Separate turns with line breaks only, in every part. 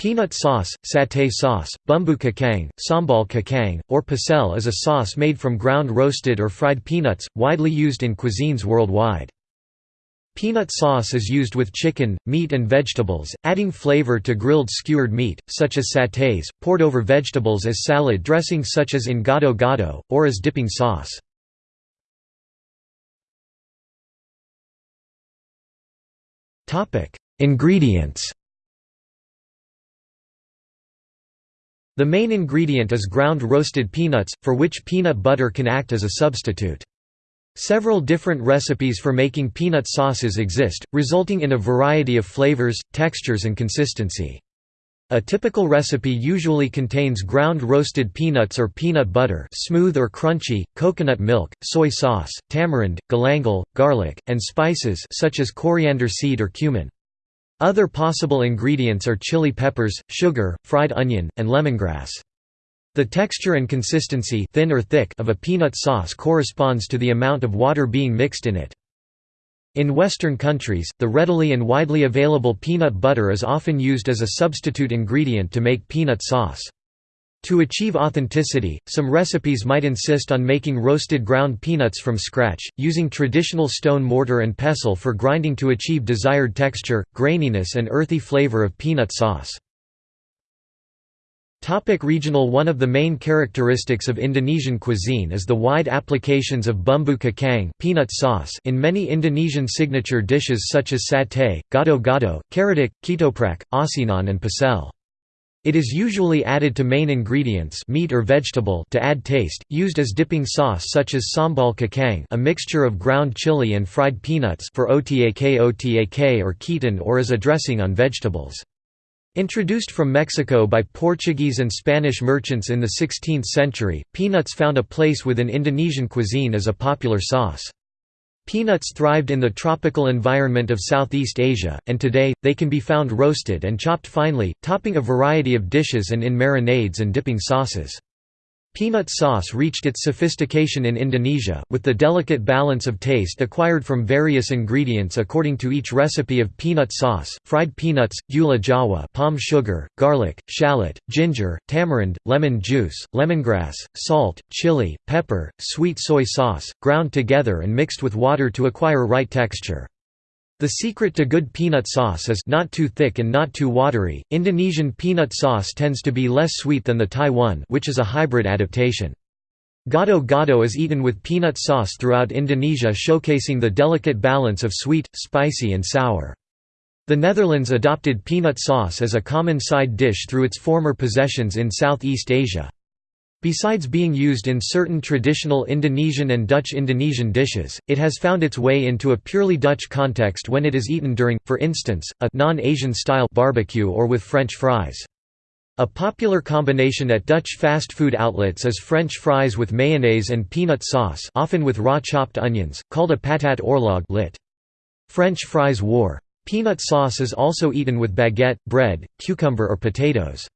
Peanut sauce, satay sauce, bumbu kacang, sambal kacang, or pecel is a sauce made from ground roasted or fried peanuts, widely used in cuisines worldwide. Peanut sauce is used with chicken, meat and vegetables, adding flavor to grilled skewered meat, such as satays, poured over vegetables as salad dressing such as in gado gado, or as dipping sauce. Ingredients The main ingredient is ground roasted peanuts, for which peanut butter can act as a substitute. Several different recipes for making peanut sauces exist, resulting in a variety of flavors, textures and consistency. A typical recipe usually contains ground roasted peanuts or peanut butter smooth or crunchy, coconut milk, soy sauce, tamarind, galangal, garlic, and spices such as coriander seed or cumin. Other possible ingredients are chili peppers, sugar, fried onion, and lemongrass. The texture and consistency thin or thick of a peanut sauce corresponds to the amount of water being mixed in it. In Western countries, the readily and widely available peanut butter is often used as a substitute ingredient to make peanut sauce. To achieve authenticity, some recipes might insist on making roasted ground peanuts from scratch, using traditional stone mortar and pestle for grinding to achieve desired texture, graininess and earthy flavor of peanut sauce. Topic regional One of the main characteristics of Indonesian cuisine is the wide applications of bumbu kacang peanut sauce in many Indonesian signature dishes such as satay, gado-gado, karedok, ketoprak, asinan and pecel. It is usually added to main ingredients meat or vegetable to add taste, used as dipping sauce such as sambal kacang a mixture of ground chili and fried peanuts for otak otak or ketan or as a dressing on vegetables. Introduced from Mexico by Portuguese and Spanish merchants in the 16th century, peanuts found a place within Indonesian cuisine as a popular sauce. Peanuts thrived in the tropical environment of Southeast Asia, and today, they can be found roasted and chopped finely, topping a variety of dishes and in marinades and dipping sauces. Peanut sauce reached its sophistication in Indonesia, with the delicate balance of taste acquired from various ingredients according to each recipe of peanut sauce, fried peanuts, gula jawa palm sugar, garlic, shallot, ginger, tamarind, lemon juice, lemongrass, salt, chili, pepper, sweet soy sauce, ground together and mixed with water to acquire right texture. The secret to good peanut sauce is not too thick and not too watery. Indonesian peanut sauce tends to be less sweet than the Thai one, which is a hybrid adaptation. Gado gado is eaten with peanut sauce throughout Indonesia showcasing the delicate balance of sweet, spicy and sour. The Netherlands adopted peanut sauce as a common side dish through its former possessions in Southeast Asia. Besides being used in certain traditional Indonesian and Dutch Indonesian dishes, it has found its way into a purely Dutch context when it is eaten during, for instance, a non-Asian style barbecue or with French fries. A popular combination at Dutch fast food outlets is French fries with mayonnaise and peanut sauce often with raw chopped onions, called a patat oorlog lit. French fries war. Peanut sauce is also eaten with baguette, bread, cucumber or potatoes.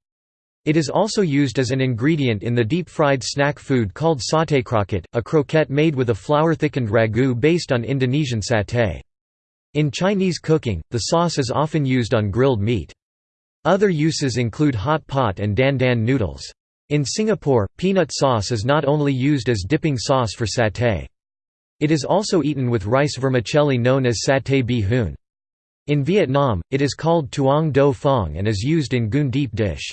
It is also used as an ingredient in the deep-fried snack food called satay croquette, a croquette made with a flour-thickened ragu based on Indonesian satay. In Chinese cooking, the sauce is often used on grilled meat. Other uses include hot pot and dan dan noodles. In Singapore, peanut sauce is not only used as dipping sauce for satay. It is also eaten with rice vermicelli known as satay bee hoon. In Vietnam, it is called tuong do phong and is used in goon deep dish.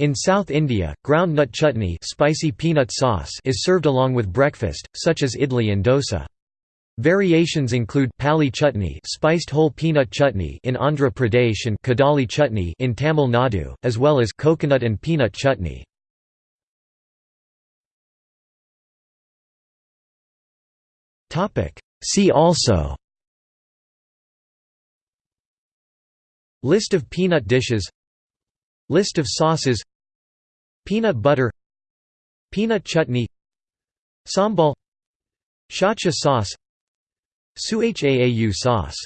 In South India, ground nut chutney spicy peanut sauce is served along with breakfast, such as idli and dosa. Variations include palli chutney, spiced whole peanut chutney in Andhra Pradesh and kadalai chutney in Tamil Nadu, as well as coconut and peanut chutney. Topic: See also List of peanut dishes List of sauces Peanut butter Peanut chutney Sambal Shacha sauce Suhaau sauce